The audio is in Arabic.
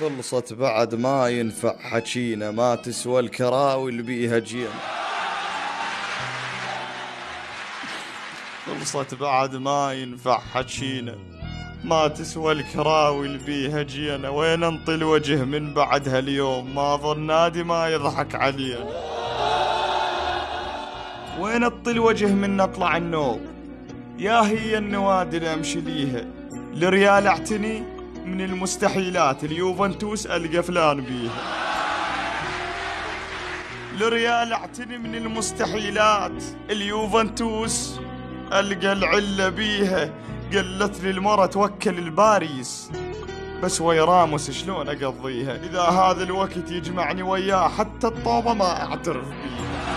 خلصت بعد ما ينفع حكينا ما تسوى الكراوي اللي بيها جينا. خلصت بعد ما ينفع حكينا ما تسوى الكراوي اللي بيها جينا. وين انطي الوجه من بعد هاليوم ما ظن نادي ما يضحك علينا. وين اطي الوجه من نطلع النوم؟ يا هي النوادي اللي امشي ليها. الريال اعتني من المستحيلات اليوفنتوس القى فلان بيها الريال اعتني من المستحيلات اليوفنتوس ألقى العلة بيها قالت لي المرة توكل الباريس. بس ويا راموس شلون اقضيها إذا هذا الوقت يجمعني وياه حتى الطوبة ما أعترف بيها